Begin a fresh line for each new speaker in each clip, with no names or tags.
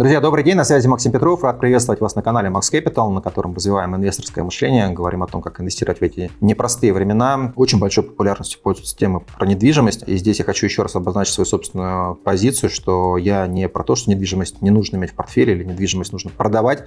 Друзья, добрый день, на связи Максим Петров. Рад приветствовать вас на канале Max Capital, на котором развиваем инвесторское мышление, говорим о том, как инвестировать в эти непростые времена. Очень большой популярностью пользуются темы про недвижимость. И здесь я хочу еще раз обозначить свою собственную позицию, что я не про то, что недвижимость не нужно иметь в портфеле или недвижимость нужно продавать.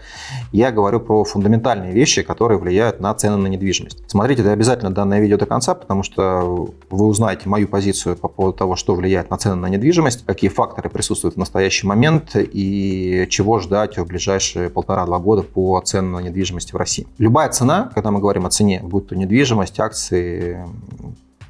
Я говорю про фундаментальные вещи, которые влияют на цены на недвижимость. Смотрите это обязательно данное видео до конца, потому что вы узнаете мою позицию по поводу того, что влияет на цены на недвижимость, какие факторы присутствуют в настоящий момент и чего ждать в ближайшие полтора-два года по ценам на недвижимость в России. Любая цена, когда мы говорим о цене, будь то недвижимость, акции,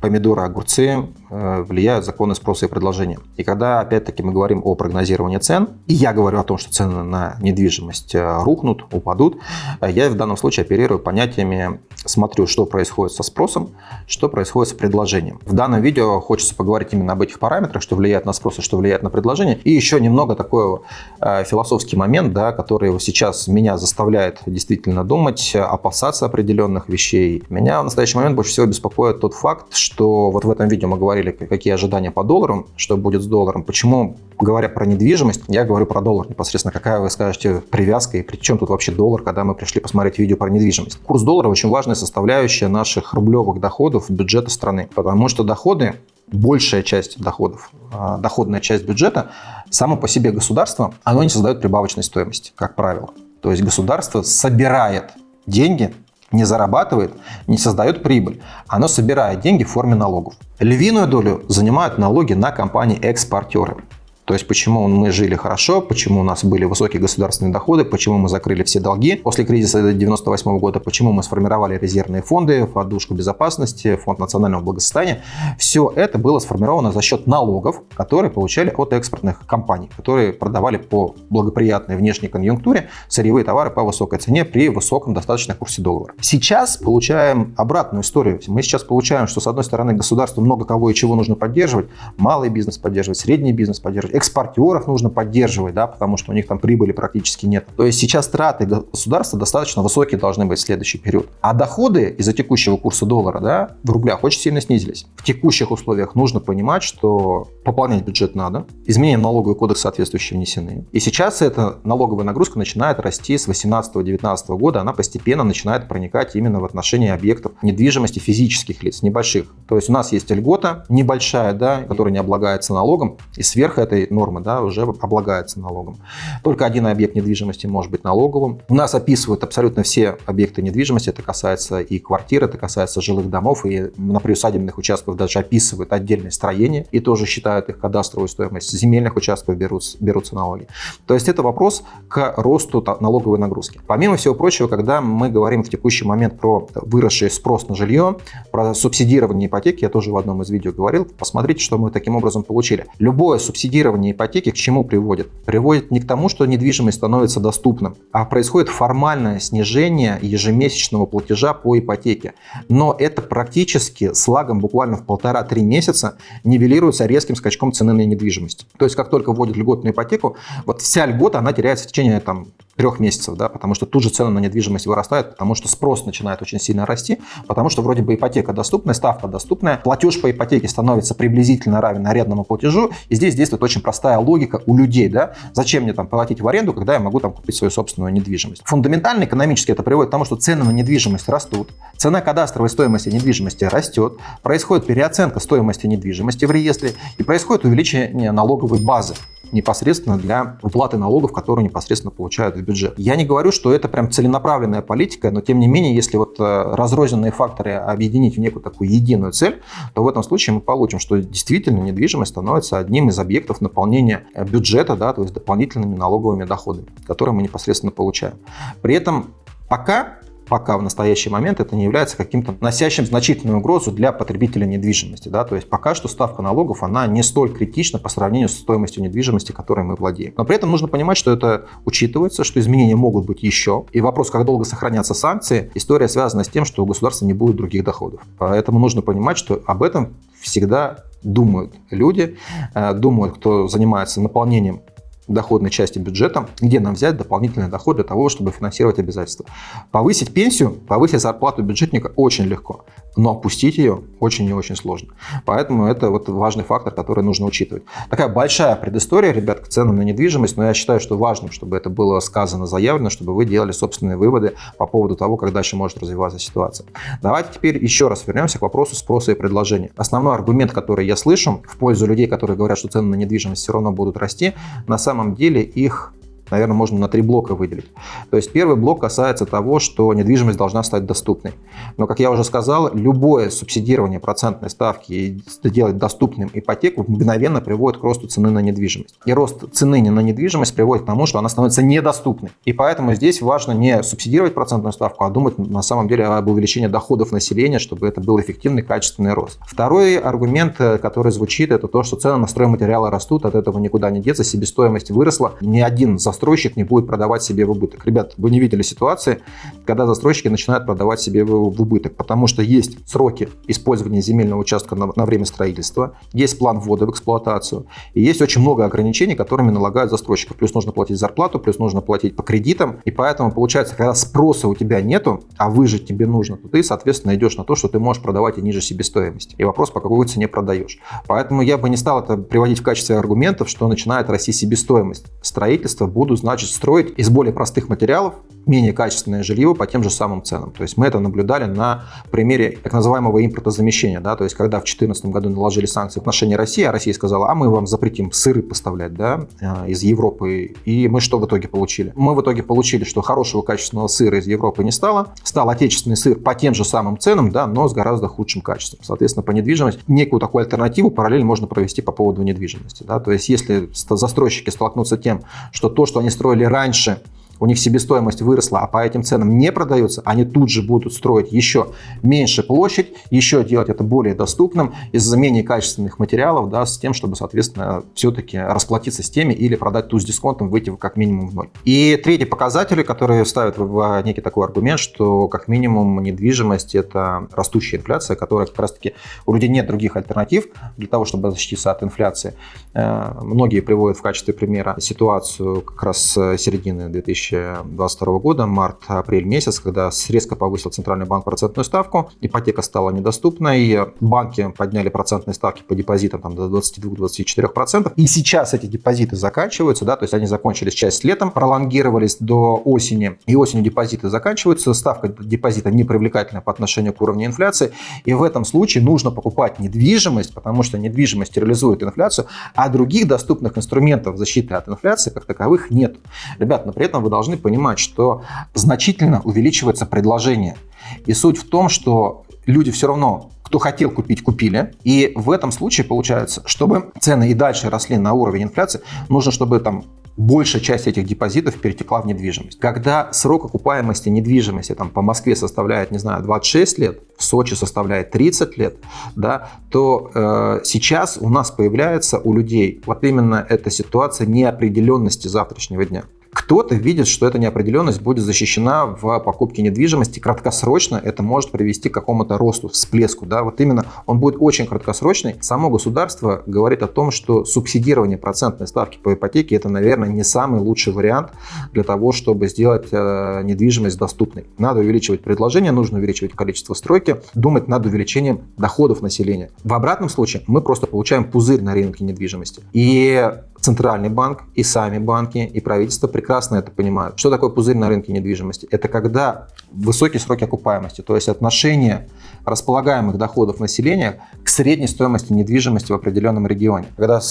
помидоры, огурцы влияют законы спроса и предложения. И когда, опять-таки, мы говорим о прогнозировании цен, и я говорю о том, что цены на недвижимость э, рухнут, упадут, э, я в данном случае оперирую понятиями, смотрю, что происходит со спросом, что происходит с предложением. В данном видео хочется поговорить именно об этих параметрах, что влияет на спрос и что влияет на предложение. И еще немного такой философский момент, да, который сейчас меня заставляет действительно думать, опасаться определенных вещей. Меня в настоящий момент больше всего беспокоит тот факт, что вот в этом видео мы говорили, какие ожидания по долларам, что будет с долларом. Почему, говоря про недвижимость, я говорю про доллар непосредственно. Какая, вы скажете, привязка и при чем тут вообще доллар, когда мы пришли посмотреть видео про недвижимость. Курс доллара очень важная составляющая наших рублевых доходов бюджета страны, потому что доходы большая часть доходов, а, доходная часть бюджета, само по себе государство, оно не создает прибавочной стоимости, как правило. То есть государство собирает деньги не зарабатывает, не создает прибыль. Оно собирает деньги в форме налогов. Львиную долю занимают налоги на компании-экспортеры. То есть почему мы жили хорошо, почему у нас были высокие государственные доходы, почему мы закрыли все долги после кризиса 1998 года, почему мы сформировали резервные фонды, подушку безопасности, фонд национального благосостояния. Все это было сформировано за счет налогов, которые получали от экспортных компаний, которые продавали по благоприятной внешней конъюнктуре сырьевые товары по высокой цене при высоком достаточно курсе доллара. Сейчас получаем обратную историю. Мы сейчас получаем, что с одной стороны государству много кого и чего нужно поддерживать, малый бизнес поддерживать, средний бизнес поддерживать, экспортеров нужно поддерживать, да, потому что у них там прибыли практически нет. То есть сейчас траты государства достаточно высокие должны быть в следующий период. А доходы из-за текущего курса доллара да, в рублях очень сильно снизились. В текущих условиях нужно понимать, что пополнять бюджет надо, изменения в налоговый кодекс соответствующие внесены. И сейчас эта налоговая нагрузка начинает расти с 18-19 года, она постепенно начинает проникать именно в отношении объектов недвижимости физических лиц, небольших. То есть у нас есть льгота небольшая, да, которая не облагается налогом, и сверх этой этой нормы да, уже облагается налогом. Только один объект недвижимости может быть налоговым. У нас описывают абсолютно все объекты недвижимости. Это касается и квартир, это касается жилых домов, и на приусадебных участках даже описывают отдельные строения и тоже считают их кадастровую стоимость. Земельных участков берутся, берутся налоги. То есть это вопрос к росту налоговой нагрузки. Помимо всего прочего, когда мы говорим в текущий момент про выросший спрос на жилье, про субсидирование ипотеки, я тоже в одном из видео говорил, посмотрите, что мы таким образом получили. Любое субсидирование финансирование ипотеки к чему приводит? Приводит не к тому, что недвижимость становится доступным, а происходит формальное снижение ежемесячного платежа по ипотеке. Но это практически с лагом буквально в полтора-три месяца нивелируется резким скачком цены на недвижимость. То есть как только вводят льготную ипотеку, вот вся льгота, она теряется в течение там, трех месяцев, да, потому что тут же цены на недвижимость вырастают, потому что спрос начинает очень сильно расти, потому что вроде бы ипотека доступная, ставка доступная, платеж по ипотеке становится приблизительно равен арендному платежу, и здесь действует очень простая логика у людей, да, зачем мне там платить в аренду, когда я могу там купить свою собственную недвижимость. Фундаментально экономически это приводит к тому, что цены на недвижимость растут, цена кадастровой стоимости недвижимости растет, происходит переоценка стоимости недвижимости в реестре и происходит увеличение налоговой базы непосредственно для уплаты налогов, которые непосредственно получают бюджет. Я не говорю, что это прям целенаправленная политика, но тем не менее, если вот э, разрозненные факторы объединить в некую такую единую цель, то в этом случае мы получим, что действительно недвижимость становится одним из объектов наполнения э, бюджета, да, то есть дополнительными налоговыми доходами, которые мы непосредственно получаем. При этом пока пока в настоящий момент это не является каким-то носящим значительную угрозу для потребителя недвижимости. Да? То есть пока что ставка налогов, она не столь критична по сравнению с стоимостью недвижимости, которой мы владеем. Но при этом нужно понимать, что это учитывается, что изменения могут быть еще. И вопрос, как долго сохранятся санкции, история связана с тем, что у государства не будет других доходов. Поэтому нужно понимать, что об этом всегда думают люди, э, думают, кто занимается наполнением доходной части бюджета, где нам взять дополнительный доход для того, чтобы финансировать обязательства. Повысить пенсию, повысить зарплату бюджетника очень легко. Но опустить ее очень и очень сложно. Поэтому это вот важный фактор, который нужно учитывать. Такая большая предыстория, ребят, к ценам на недвижимость, но я считаю, что важно, чтобы это было сказано, заявлено, чтобы вы делали собственные выводы по поводу того, как дальше может развиваться ситуация. Давайте теперь еще раз вернемся к вопросу спроса и предложения. Основной аргумент, который я слышу в пользу людей, которые говорят, что цены на недвижимость все равно будут расти, на самом деле их наверное, можно на три блока выделить. То есть первый блок касается того, что недвижимость должна стать доступной. Но, как я уже сказал, любое субсидирование процентной ставки и делать доступным ипотеку мгновенно приводит к росту цены на недвижимость. И рост цены на недвижимость приводит к тому, что она становится недоступной. И поэтому здесь важно не субсидировать процентную ставку, а думать на самом деле об увеличении доходов населения, чтобы это был эффективный, качественный рост. Второй аргумент, который звучит, это то, что цены на стройматериалы растут, от этого никуда не деться, себестоимость выросла. Ни один застройщик застройщик не будет продавать себе в убыток. Ребят, вы не видели ситуации, когда застройщики начинают продавать себе в убыток, потому что есть сроки использования земельного участка на, на время строительства, есть план ввода в эксплуатацию, и есть очень много ограничений, которыми налагают застройщиков. Плюс нужно платить зарплату, плюс нужно платить по кредитам, и поэтому получается, когда спроса у тебя нету, а выжить тебе нужно, то ты, соответственно, идешь на то, что ты можешь продавать и ниже себестоимости. И вопрос, по какой цене продаешь. Поэтому я бы не стал это приводить в качестве аргументов, что начинает расти себестоимость строительства, будут буду, значит, строить из более простых материалов менее качественное жилье по тем же самым ценам. То есть мы это наблюдали на примере так называемого импортозамещения. Да? То есть когда в 2014 году наложили санкции в отношении России, а Россия сказала, а мы вам запретим сыры поставлять да, э, из Европы. И мы что в итоге получили? Мы в итоге получили, что хорошего качественного сыра из Европы не стало. Стал отечественный сыр по тем же самым ценам, да, но с гораздо худшим качеством. Соответственно, по недвижимости некую такую альтернативу параллель можно провести по поводу недвижимости. Да? То есть если застройщики столкнутся тем, что то, что они строили раньше, у них себестоимость выросла, а по этим ценам не продается, они тут же будут строить еще меньше площадь, еще делать это более доступным из-за менее качественных материалов, да, с тем, чтобы, соответственно, все-таки расплатиться с теми или продать ту с дисконтом, выйти как минимум в ноль. И третий показатель, который ставят в некий такой аргумент, что как минимум недвижимость – это растущая инфляция, которая как раз-таки у людей нет других альтернатив для того, чтобы защититься от инфляции. Э, многие приводят в качестве примера ситуацию как раз середины 2000 2022 года, март-апрель месяц, когда резко повысил Центральный банк процентную ставку, ипотека стала недоступной, банки подняли процентные ставки по депозитам там, до 22-24%, и сейчас эти депозиты заканчиваются, да, то есть они закончились часть летом, пролонгировались до осени, и осенью депозиты заканчиваются, ставка депозита непривлекательная по отношению к уровню инфляции, и в этом случае нужно покупать недвижимость, потому что недвижимость реализует инфляцию, а других доступных инструментов защиты от инфляции как таковых нет. Ребят, но при этом вы должны понимать, что значительно увеличивается предложение. И суть в том, что люди все равно кто хотел купить, купили. И в этом случае получается, чтобы цены и дальше росли на уровень инфляции, нужно, чтобы там большая часть этих депозитов перетекла в недвижимость. Когда срок окупаемости недвижимости там, по Москве составляет, не знаю, 26 лет, в Сочи составляет 30 лет, да, то э, сейчас у нас появляется у людей вот именно эта ситуация неопределенности завтрашнего дня. Кто-то видит, что эта неопределенность будет защищена в покупке недвижимости. Краткосрочно это может привести к какому-то росту, всплеску. Да? Вот именно он будет очень краткосрочный. Само государство говорит о том, что субсидирование процентной ставки по ипотеке это, наверное, не самый лучший вариант для того, чтобы сделать э, недвижимость доступной. Надо увеличивать предложение, нужно увеличивать количество стройки, думать над увеличением доходов населения. В обратном случае мы просто получаем пузырь на рынке недвижимости. И Центральный банк, и сами банки, и правительство прекрасно это понимают. Что такое пузырь на рынке недвижимости? Это когда высокие сроки окупаемости, то есть отношение располагаемых доходов населения к средней стоимости недвижимости в определенном регионе. Когда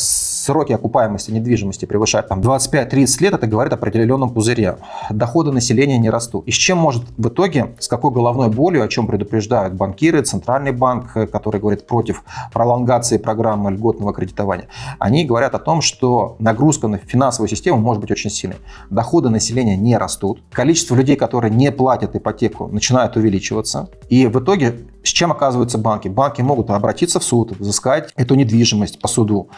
сроки окупаемости недвижимости превышают там, 25-30 лет, это говорит о определенном пузыре. Доходы населения не растут. И с чем может в итоге, с какой головной болью, о чем предупреждают банкиры, Центральный банк, который говорит против пролонгации программы льготного кредитования, они говорят о том, что нагрузка на финансовую систему может быть очень сильной. Доходы населения не растут, количество людей, которые не платят ипотеку, начинает увеличиваться. И в итоге с чем оказываются банки? Банки могут обратиться в суд, взыскать эту недвижимость по суду,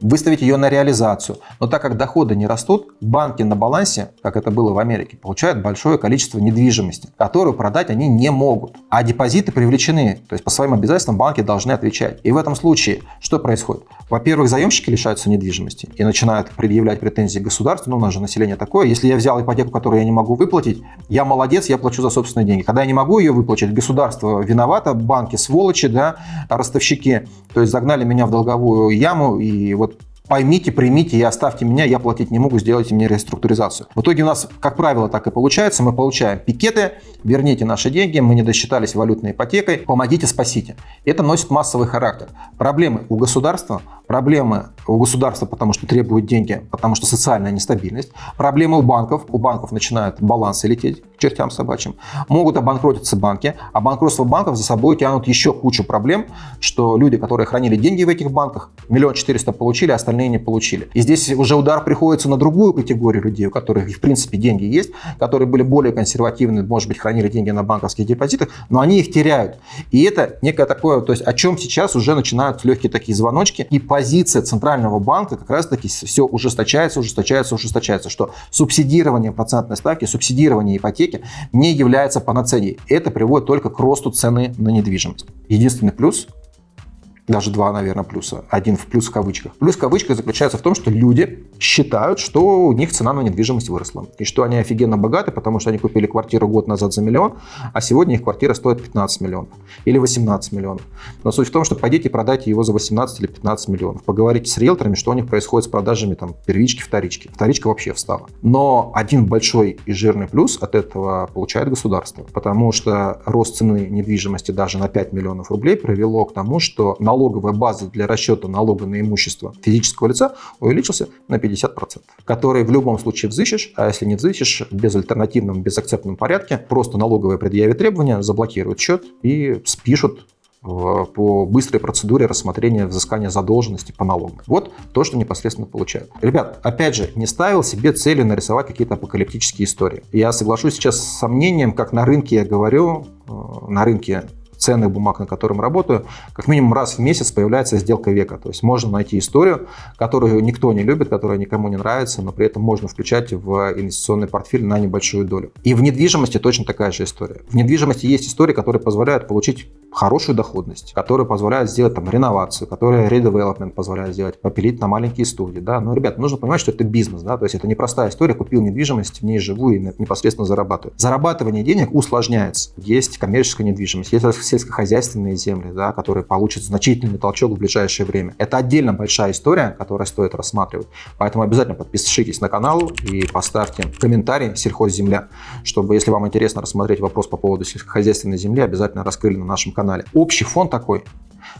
выставить ее на реализацию. Но так как доходы не растут, банки на балансе, как это было в Америке, получают большое количество недвижимости, которую продать они не могут. А депозиты привлечены, то есть по своим обязательствам банки должны отвечать. И в этом случае что происходит? Во-первых, заемщики лишаются недвижимости и начинают предъявлять претензии государству. Ну, у нас же население такое. Если я взял ипотеку, которую я не могу выплатить, я молодец, я плачу за собственные деньги. Когда я не могу ее выплатить, государство виновато, ребята, банки сволочи, да, ростовщики, то есть загнали меня в долговую яму, и вот поймите, примите и оставьте меня, я платить не могу, сделайте мне реструктуризацию. В итоге у нас, как правило, так и получается. Мы получаем пикеты, верните наши деньги, мы не досчитались валютной ипотекой, помогите, спасите. Это носит массовый характер. Проблемы у государства, проблемы у государства, потому что требуют деньги, потому что социальная нестабильность, проблемы у банков, у банков начинают балансы лететь чертям собачьим, могут обанкротиться банки, а банкротство банков за собой тянут еще кучу проблем, что люди, которые хранили деньги в этих банках, миллион четыреста получили, остальные остальные не получили. И здесь уже удар приходится на другую категорию людей, у которых в принципе деньги есть, которые были более консервативны, может быть, хранили деньги на банковских депозитах, но они их теряют. И это некое такое, то есть о чем сейчас уже начинают легкие такие звоночки, и позиция Центрального банка как раз-таки все ужесточается, ужесточается, ужесточается, что субсидирование процентной ставки, субсидирование ипотеки не является панацеей. Это приводит только к росту цены на недвижимость. Единственный плюс даже два, наверное, плюса. Один в плюс в кавычках. Плюс в кавычках заключается в том, что люди считают, что у них цена на недвижимость выросла. И что они офигенно богаты, потому что они купили квартиру год назад за миллион, а сегодня их квартира стоит 15 миллионов. Или 18 миллионов. Но суть в том, что пойдите продайте его за 18 или 15 миллионов. Поговорите с риэлторами, что у них происходит с продажами там, первички, вторички. Вторичка вообще встала. Но один большой и жирный плюс от этого получает государство. Потому что рост цены недвижимости даже на 5 миллионов рублей привело к тому, что налог налоговая база для расчета налога на имущество физического лица увеличился на 50%, который в любом случае взыщешь, а если не взыщешь, в безальтернативном, безакцептном порядке, просто налоговые предъявят требования, заблокируют счет и спишут по быстрой процедуре рассмотрения взыскания задолженности по налогам. Вот то, что непосредственно получают. Ребят, опять же, не ставил себе цели нарисовать какие-то апокалиптические истории. Я соглашусь сейчас с сомнением, как на рынке я говорю, э, на рынке ценных бумаг, на котором работаю, как минимум раз в месяц появляется сделка века. То есть можно найти историю, которую никто не любит, которая никому не нравится, но при этом можно включать в инвестиционный портфель на небольшую долю. И в недвижимости точно такая же история. В недвижимости есть истории, которые позволяют получить хорошую доходность, которые позволяют сделать там реновацию, которые редевелопмент позволяют сделать, попилить на маленькие студии. Да? Но, ребят, нужно понимать, что это бизнес, да? то есть это не простая история, купил недвижимость, в ней живу и непосредственно зарабатываю. Зарабатывание денег усложняется. Есть коммерческая недвижимость, есть сельскохозяйственные земли, да, которые получат значительный толчок в ближайшее время. Это отдельно большая история, которую стоит рассматривать. Поэтому обязательно подпишитесь на канал и поставьте комментарий «Сельхозземля», чтобы, если вам интересно рассмотреть вопрос по поводу сельскохозяйственной земли, обязательно раскрыли на нашем канале. Общий фон такой.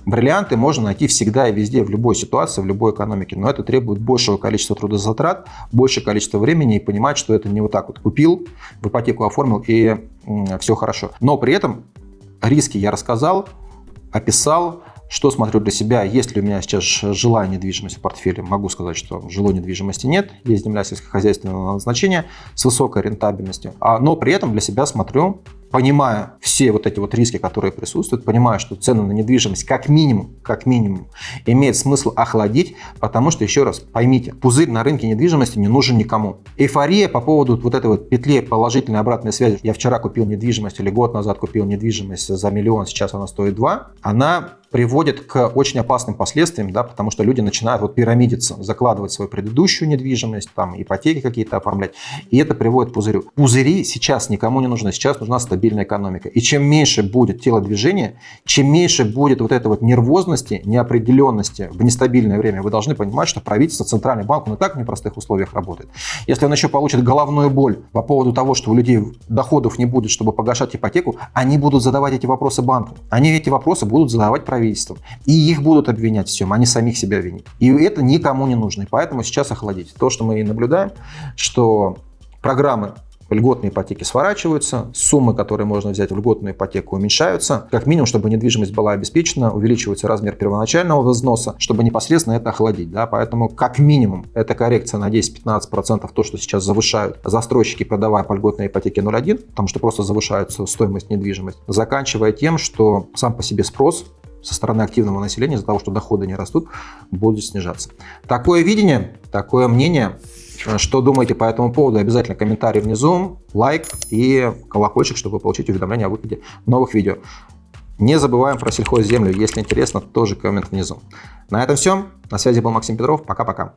Бриллианты можно найти всегда и везде, в любой ситуации, в любой экономике, но это требует большего количества трудозатрат, большее количество времени и понимать, что это не вот так вот купил, в ипотеку оформил и все хорошо. Но при этом Риски я рассказал, описал, что смотрю для себя, есть ли у меня сейчас жилая недвижимость в портфеле. Могу сказать, что жилой недвижимости нет, есть земля сельскохозяйственного назначения с высокой рентабельностью. А, но при этом для себя смотрю, понимая все вот эти вот риски, которые присутствуют, понимая, что цены на недвижимость как минимум, как минимум имеет смысл охладить, потому что, еще раз, поймите, пузырь на рынке недвижимости не нужен никому. Эйфория по поводу вот этой вот петли положительной обратной связи, я вчера купил недвижимость или год назад купил недвижимость за миллион, сейчас она стоит два, она приводит к очень опасным последствиям, да, потому что люди начинают вот пирамидиться, закладывать свою предыдущую недвижимость, там ипотеки какие-то оформлять, и это приводит к пузырю. Пузыри сейчас никому не нужны, сейчас нужна стабильная экономика. И чем меньше будет телодвижения, чем меньше будет вот этой вот нервозности, неопределенности в нестабильное время, вы должны понимать, что правительство, центральный банк, он и так в непростых условиях работает. Если он еще получит головную боль по поводу того, что у людей доходов не будет, чтобы погашать ипотеку, они будут задавать эти вопросы банку. Они эти вопросы будут задавать правительству. И их будут обвинять всем, они самих себя винят. И это никому не нужно. И поэтому сейчас охладить. То, что мы и наблюдаем, что программы льготные ипотеки сворачиваются, суммы, которые можно взять в льготную ипотеку, уменьшаются. Как минимум, чтобы недвижимость была обеспечена, увеличивается размер первоначального взноса, чтобы непосредственно это охладить. Да? Поэтому как минимум эта коррекция на 10-15% то, что сейчас завышают застройщики, продавая по льготной ипотеке 0,1, потому что просто завышается стоимость недвижимости, заканчивая тем, что сам по себе спрос со стороны активного населения из-за того, что доходы не растут, будет снижаться. Такое видение, такое мнение. Что думаете по этому поводу? Обязательно комментарий внизу, лайк и колокольчик, чтобы получить уведомления о выходе новых видео. Не забываем про сельхозземлю. Если интересно, тоже коммент внизу. На этом все. На связи был Максим Петров. Пока-пока.